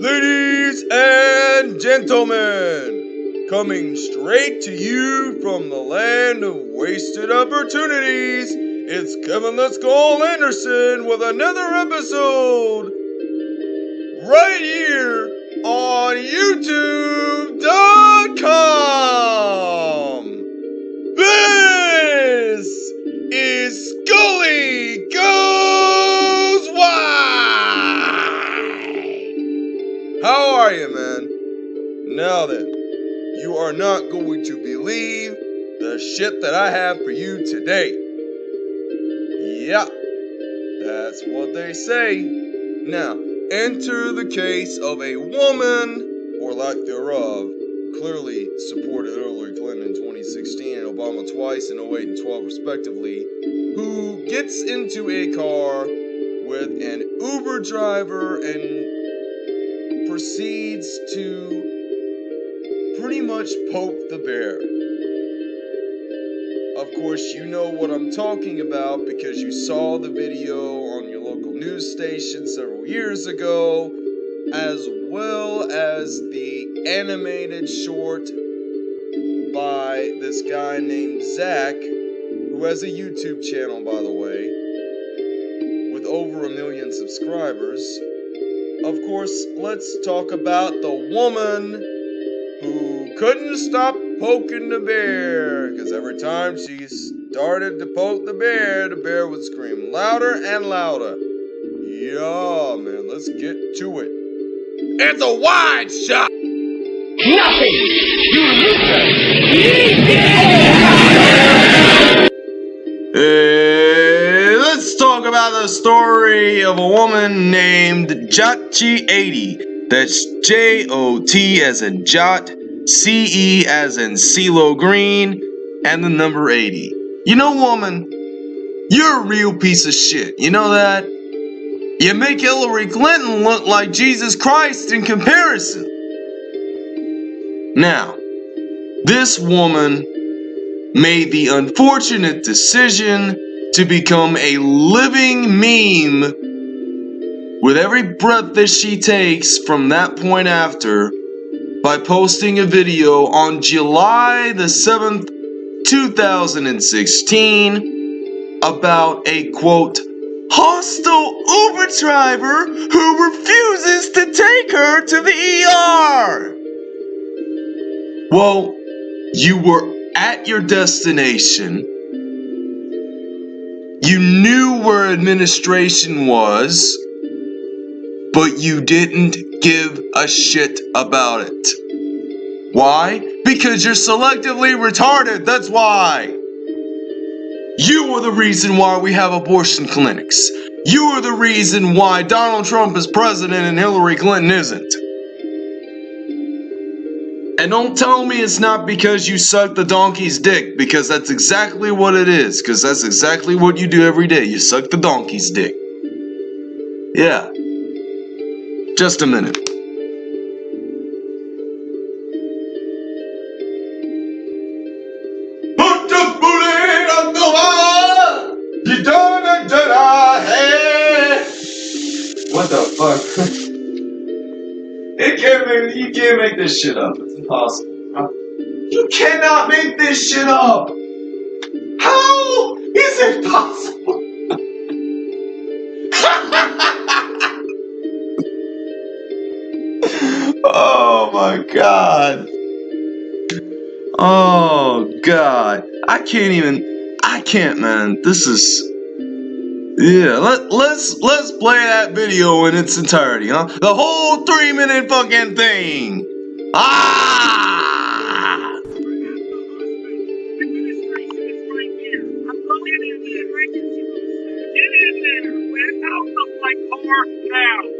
Ladies and gentlemen, coming straight to you from the land of wasted opportunities, it's Kevin Let's Anderson with another episode right here on YouTube.com. This is Scully Now then, you are not going to believe the shit that I have for you today. Yeah, that's what they say. Now, enter the case of a woman, or lack thereof, clearly supported Hillary Clinton in 2016 and Obama twice in 08 and 12 respectively, who gets into a car with an Uber driver and proceeds to pretty much poke the bear. Of course, you know what I'm talking about because you saw the video on your local news station several years ago, as well as the animated short by this guy named Zach, who has a YouTube channel, by the way, with over a million subscribers. Of course, let's talk about the woman who couldn't stop poking the bear because every time she started to poke the bear, the bear would scream louder and louder. Yeah, man, let's get to it. It's a wide shot! Nothing! You Hey, let's talk about the story of a woman named Jotchi80. That's J O T as in Jot, C E as in CeeLo Green, and the number 80. You know, woman, you're a real piece of shit. You know that? You make Hillary Clinton look like Jesus Christ in comparison. Now, this woman made the unfortunate decision to become a living meme with every breath that she takes from that point after by posting a video on July the 7th, 2016 about a quote hostile Uber driver who refuses to take her to the ER. Well, you were at your destination. You knew where administration was, but you didn't give a shit about it. Why? Because you're selectively retarded, that's why. You are the reason why we have abortion clinics. You are the reason why Donald Trump is president and Hillary Clinton isn't. And don't tell me it's not because you suck the donkey's dick, because that's exactly what it is, because that's exactly what you do every day. You suck the donkey's dick. Yeah. Just a minute. What the fuck? it can't you can't make this shit up. It's impossible. You cannot make this shit up! How is it possible? My god. Oh god. I can't even I can't man. This is yeah, let, let's let's play that video in its entirety, huh? The whole three minute fucking thing. Ah!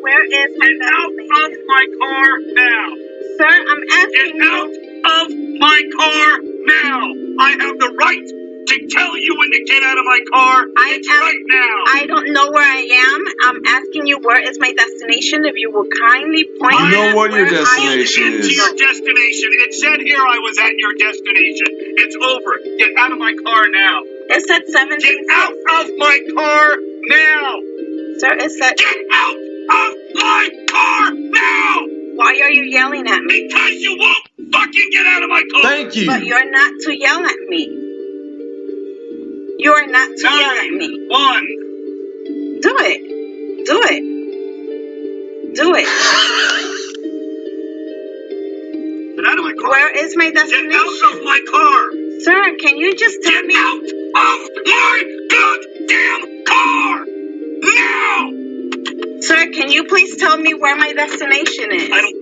Where is my Get out destination? my car now! Sir, I'm asking Get out you. of my car now! I have the right to tell you when to get out of my car. I it's am- right now. I don't know where I am. I'm asking you where is my destination. If you will kindly point You know what your where I am destination is. to your destination. It said here I was at your destination. It's over. Get out of my car now. It said seven. Get out of my car now! Sir, it said. Get out of my car now! Why are you yelling at me? Because you won't fucking get out of my car! Thank you. But you're not to yell at me. You are not to yell at Nine, me. one. Do it. Do it. Do it. Get out of my car! Where is my destination? Get out of my car! Sir, can you just tell Get me? out of my goddamn car! Now! Sir, can you please tell me where my destination is? I don't.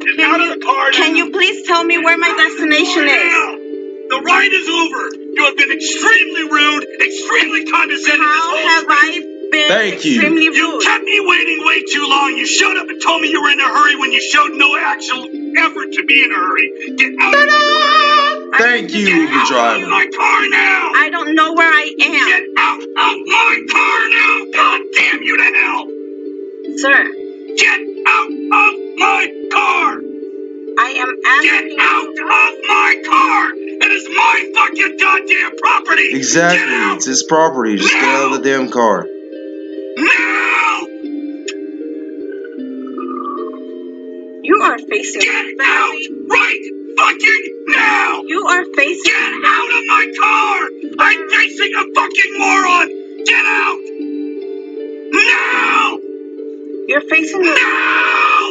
Get Can out you- of the car Can you please tell me where my destination is? Now! The ride is over. You have been extremely rude, extremely condescending this How whole have trip. I been Thank you. extremely You rude? kept me waiting way too long. You showed up and told me you were in a hurry when you showed no actual effort to be in a hurry. Get out of my car now. Thank you, Get Uber out of driver. my car now. I don't know where I am. Get out of my car now. God damn you to hell. Sir, Get out of my car. I am asking. Get out of my car. It is my fucking goddamn property. Exactly. It's his property. Just get out of the damn car. Facing Get out of my car! I'm facing a fucking moron! Get out! Now! you're facing the Now!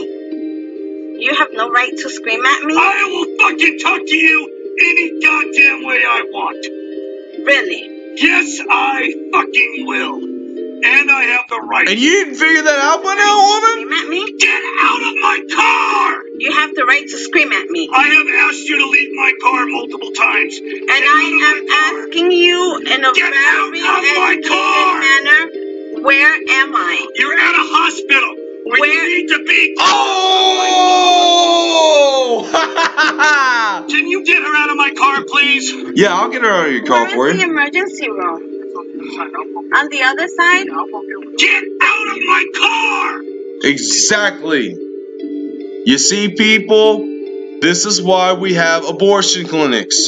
you have no right to scream at me? I will fucking talk to you any goddamn way I want. Really? Yes, I fucking will. And I have the right. And you didn't figure that out by now, woman? Scream at me? Get out of my car! You have the right to scream at me. I have asked you to leave my car multiple times. And I am asking you in a Get very of my educated manner, where am I? You're at a hospital where, Where- you need to be. Oh! Can you get her out of my car, please? yeah, I'll get her out of your car for Where is the you. emergency room? On the other side? Get out of my car! Exactly. You see, people, this is why we have abortion clinics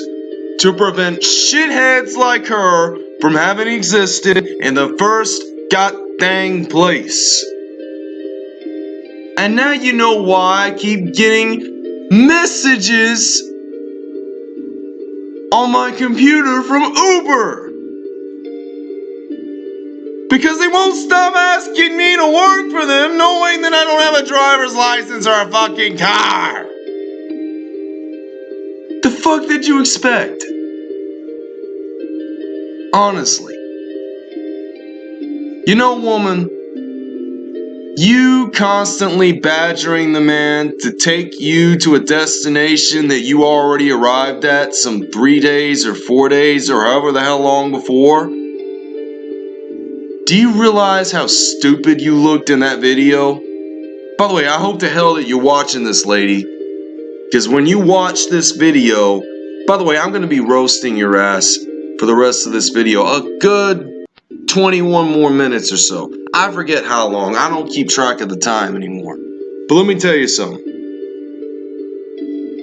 to prevent shitheads like her from having existed in the first god goddamn place. And now you know why I keep getting messages on my computer from Uber. Because they won't stop asking me to work for them, knowing that I don't have a driver's license or a fucking car. The fuck did you expect? Honestly. You know, woman, you constantly badgering the man to take you to a destination that you already arrived at some three days or four days or however the hell long before. Do you realize how stupid you looked in that video? By the way, I hope to hell that you're watching this, lady. Because when you watch this video, by the way, I'm going to be roasting your ass for the rest of this video. A good 21 more minutes or so. I forget how long. I don't keep track of the time anymore. But let me tell you something.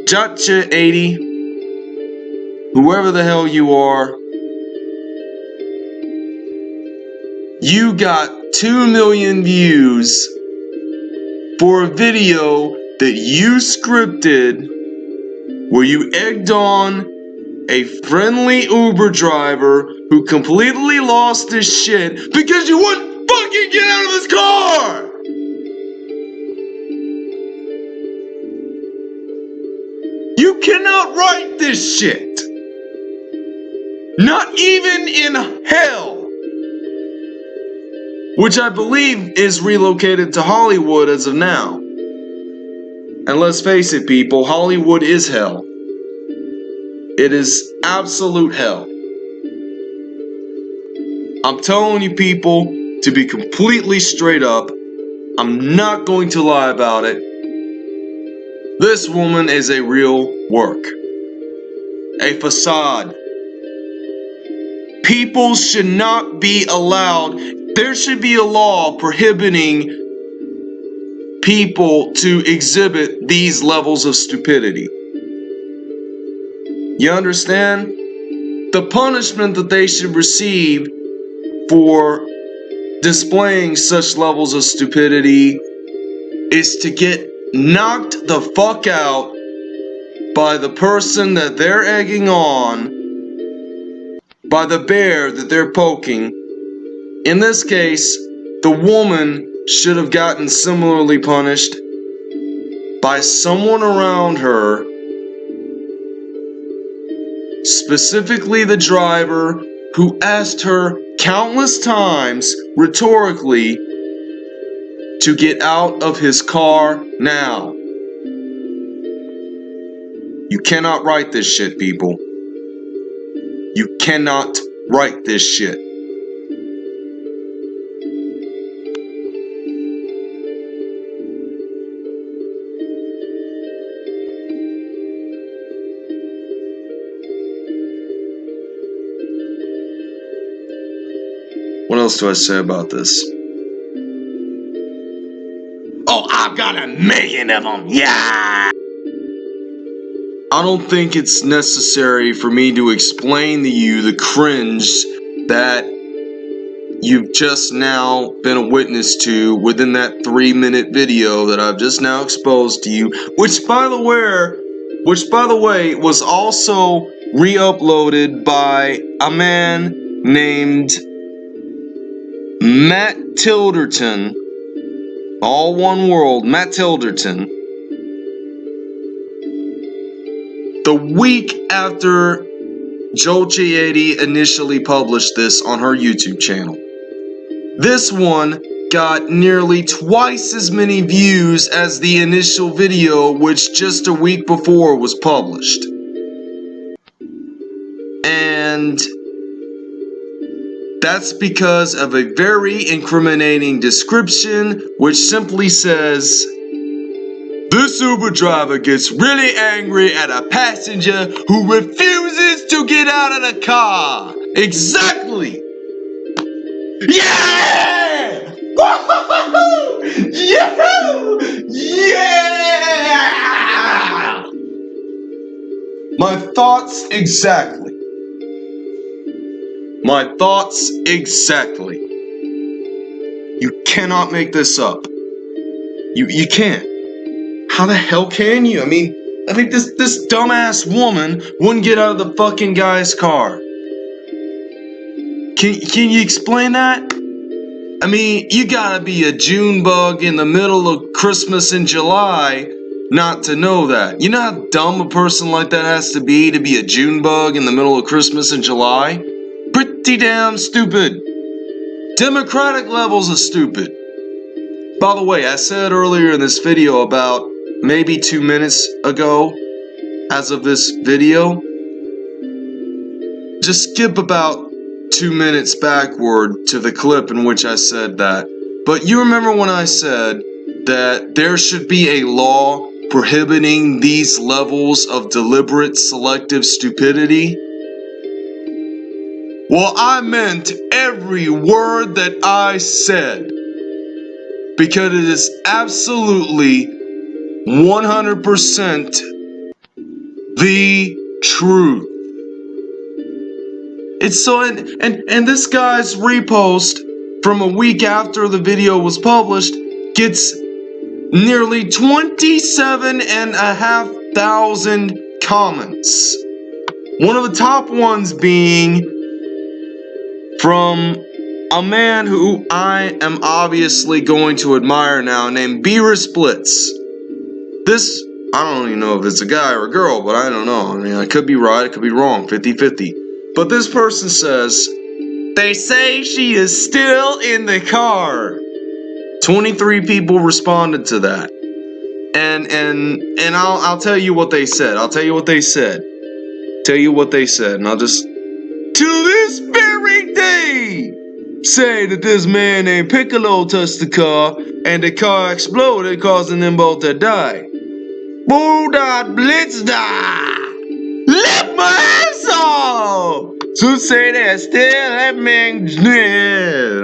Jotcha80, whoever the hell you are, you got 2 million views for a video that you scripted where you egged on a friendly Uber driver who completely lost his shit because you wouldn't fucking get out of his car! You cannot write this shit! Not even in hell! Which I believe is relocated to Hollywood as of now. And let's face it, people, Hollywood is hell. It is absolute hell. I'm telling you, people, to be completely straight up, I'm not going to lie about it. This woman is a real work, a facade. People should not be allowed, there should be a law prohibiting people to exhibit these levels of stupidity. You understand? the punishment that they should receive for displaying such levels of stupidity is to get knocked the fuck out by the person that they're egging on, by the bear that they're poking. In this case, the woman should have gotten similarly punished by someone around her, specifically the driver who asked her countless times rhetorically to get out of his car now. You cannot write this shit, people. You cannot write this shit. Else do I say about this? Oh, I've got a million of them. Yeah. I don't think it's necessary for me to explain to you the cringe that you've just now been a witness to within that three minute video that I've just now exposed to you, which by the way, which by the way was also re-uploaded by a man named Matt Tilderton, all one world, Matt Tilderton. The week after Joe Chieti initially published this on her YouTube channel. This one got nearly twice as many views as the initial video, which just a week before was published. And that's because of a very incriminating description, which simply says, this Uber driver gets really angry at a passenger who refuses to get out of the car. Exactly. Yeah! yeah! Yeah! My thoughts exactly. My thoughts exactly. You cannot make this up. You you can't. How the hell can you? I mean, I mean this this dumbass woman wouldn't get out of the fucking guy's car. Can can you explain that? I mean, you gotta be a June bug in the middle of Christmas in July not to know that. You know how dumb a person like that has to be to be a June bug in the middle of Christmas in July? Pretty damn stupid. Democratic levels of stupid. By the way, I said earlier in this video about maybe two minutes ago, as of this video, just skip about two minutes backward to the clip in which I said that. But you remember when I said that there should be a law prohibiting these levels of deliberate selective stupidity? Well, I meant every word that I said. Because it is absolutely 100% the truth. It's so, and, and, and this guy's repost from a week after the video was published gets nearly 27 and a half thousand comments. One of the top ones being from a man who I am obviously going to admire now named Beerus Blitz. This, I don't even know if it's a guy or a girl, but I don't know. I mean, I could be right, I could be wrong, 50 50. But this person says, They say she is still in the car. 23 people responded to that. And and and I'll I'll tell you what they said. I'll tell you what they said. Tell you what they said, and I'll just day say that this man named Piccolo touched the car and the car exploded, causing them both to die. Bulldog Blitz die! Lift my ass off! To say that still that man.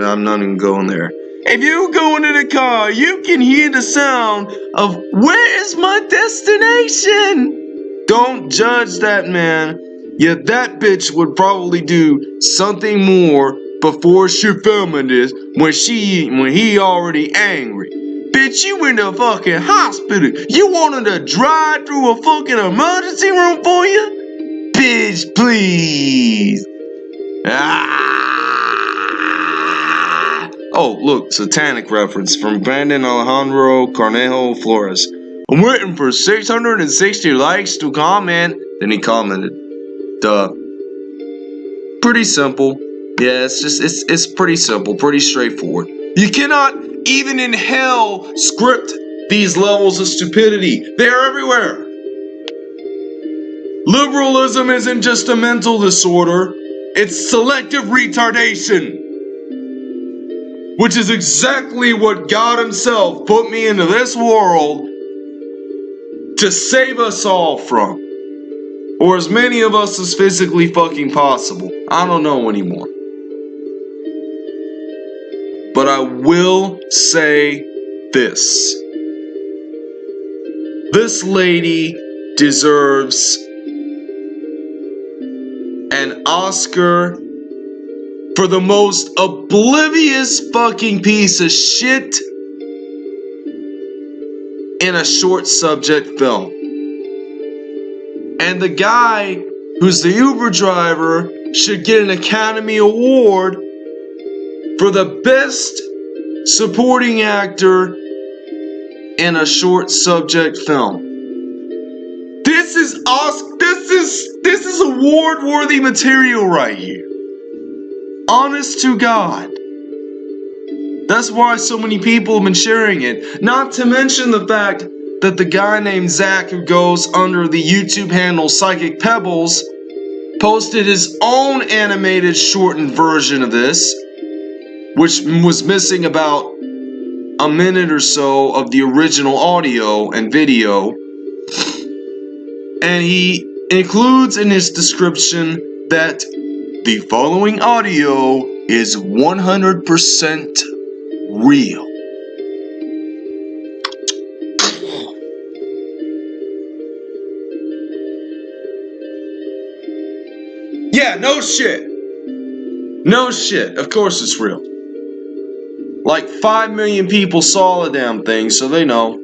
I'm not even going there. If you go into the car, you can hear the sound of where is my destination? Don't judge that man Yet that bitch would probably do something more before she filming this when she when he already angry. Bitch, you in the fucking hospital. You wanted to drive through a fucking emergency room for you? Bitch, please. Ah. Oh, look, satanic reference from Brandon Alejandro Cornejo Flores. I'm waiting for 660 likes to comment. Then he commented, duh. Pretty simple. Yeah, it's just, it's, it's pretty simple, pretty straightforward. You cannot, even in hell, script these levels of stupidity. They're everywhere. Liberalism isn't just a mental disorder, it's selective retardation. Which is exactly what God Himself put me into this world to save us all from. Or as many of us as physically fucking possible. I don't know anymore. But I will say this. This lady deserves an Oscar for the most oblivious fucking piece of shit in a short subject film. And the guy who's the Uber driver should get an Academy Award for the best supporting actor in a short subject film. This is Oscar. This is this is award-worthy material right here. Honest to God. That's why so many people have been sharing it. Not to mention the fact that the guy named Zach, who goes under the YouTube handle Psychic Pebbles, posted his own animated shortened version of this, which was missing about a minute or so of the original audio and video. And he includes in his description that the following audio is 100% real. Yeah, no shit. No shit. Of course it's real. Like 5 million people saw the damn thing, so they know.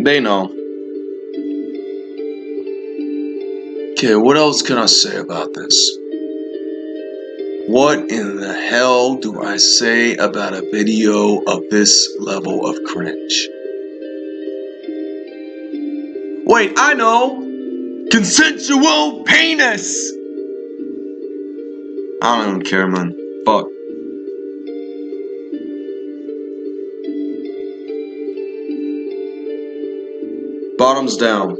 They know. Okay, what else can I say about this? What in the hell do I say about a video of this level of cringe? Wait, I know! Consensual penis! I don't even care, man. Fuck. Bottoms down.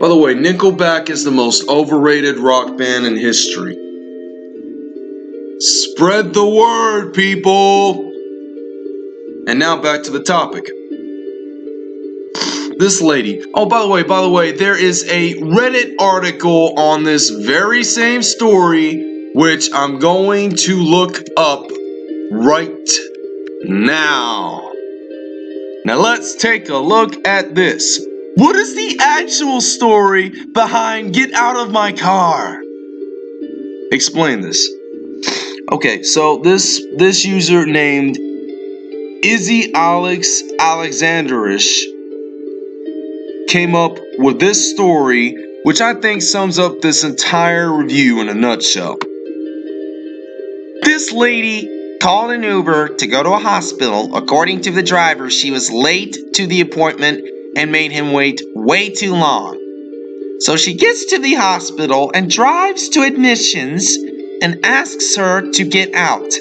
By the way, Nickelback is the most overrated rock band in history. Spread the word, people! And now back to the topic. This lady. Oh, by the way, by the way, there is a Reddit article on this very same story, which I'm going to look up right now. Now let's take a look at this. What is the actual story behind Get Out of My Car? Explain this. Okay, so this this user named Izzy Alex Alexanderish came up with this story, which I think sums up this entire review in a nutshell. This lady called an Uber to go to a hospital. According to the driver, she was late to the appointment and made him wait way too long. So she gets to the hospital and drives to admissions and asks her to get out.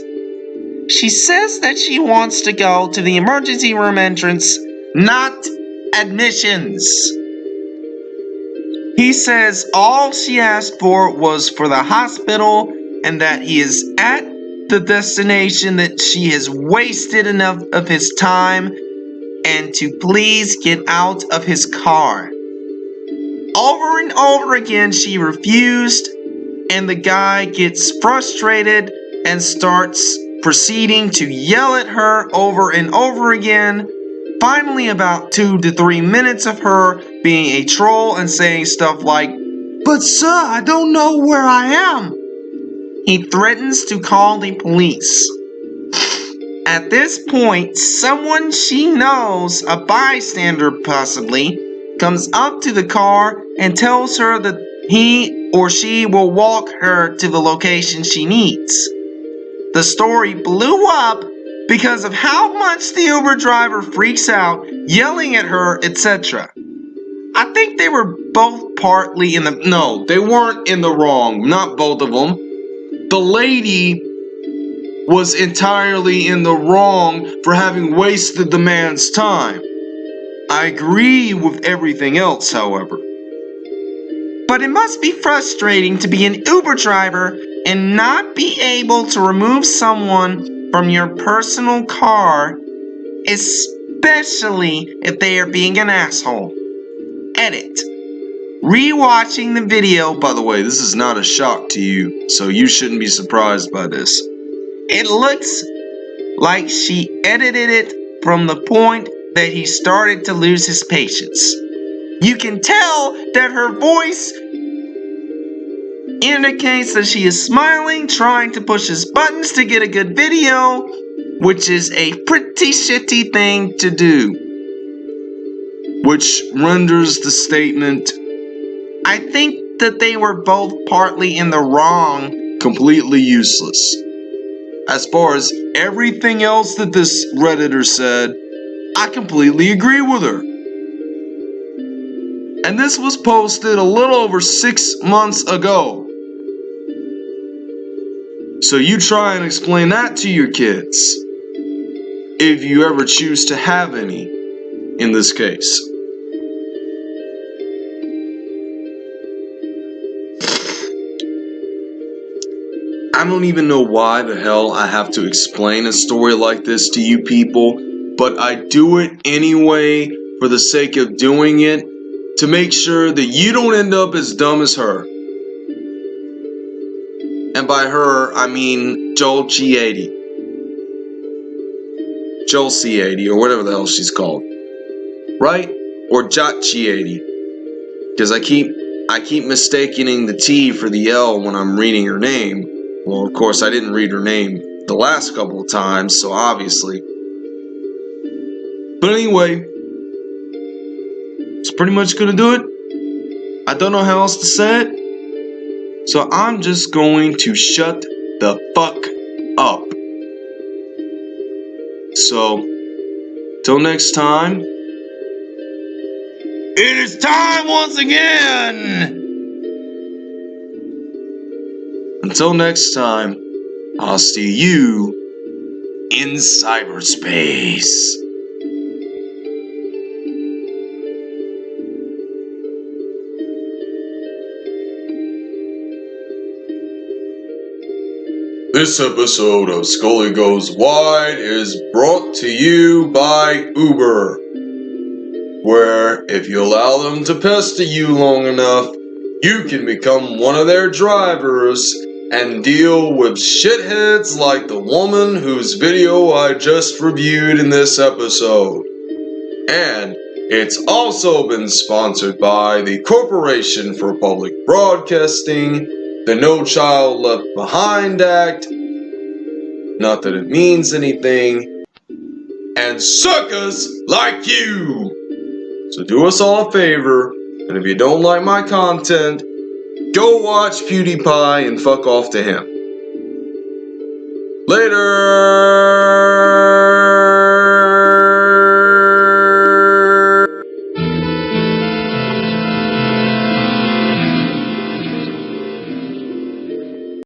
She says that she wants to go to the emergency room entrance, not admissions. He says all she asked for was for the hospital and that he is at the destination that she has wasted enough of his time and to please get out of his car. Over and over again, she refused, and the guy gets frustrated and starts proceeding to yell at her over and over again. Finally, about two to three minutes of her being a troll and saying stuff like, But sir, I don't know where I am. He threatens to call the police. At this point, someone she knows, a bystander possibly, comes up to the car and tells her that he or she will walk her to the location she needs. The story blew up because of how much the Uber driver freaks out, yelling at her, etc. I think they were both partly in the. No, they weren't in the wrong. Not both of them. The lady was entirely in the wrong for having wasted the man's time. I agree with everything else, however. But it must be frustrating to be an Uber driver and not be able to remove someone from your personal car, especially if they are being an asshole. Edit. Rewatching the video, By the way, this is not a shock to you, so you shouldn't be surprised by this. it looks like she edited it from the point that he started to lose his patience. You can tell that her voice indicates that she is smiling, trying to push his buttons to get a good video, which is a pretty shitty thing to do. Which renders the statement I think that they were both partly in the wrong. completely useless. As far as everything else that this Redditor said, I completely agree with her. And this was posted a little over six months ago. So you try and explain that to your kids. If you ever choose to have any, in this case. I don't even know why the hell I have to explain a story like this to you people, but I do it anyway for the sake of doing it to make sure that you don't end up as dumb as her. And by her, I mean Joel G80. Joel C80, or whatever the hell she's called. Right? Or Jot G80. Because I keep I keep mistaking the T for the L when I'm reading her name. Well, of course, I didn't read her name the last couple of times, so obviously. But anyway, it's pretty much gonna do it. I don't know how else to say it. So I'm just going to shut the fuck up. So, till next time, it is time once again! Until next time, I'll see you in cyberspace. This episode of Scully Goes Wide is brought to you by Uber, where if you allow them to pester you long enough, you can become one of their drivers and deal with shitheads like the woman whose video I just reviewed in this episode. And it's also been sponsored by the Corporation for Public Broadcasting, the No Child Left Behind Act, not that it means anything, and suckers like you! So do us all a favor, and if you don't like my content, go watch PewDiePie and fuck off to him. Later!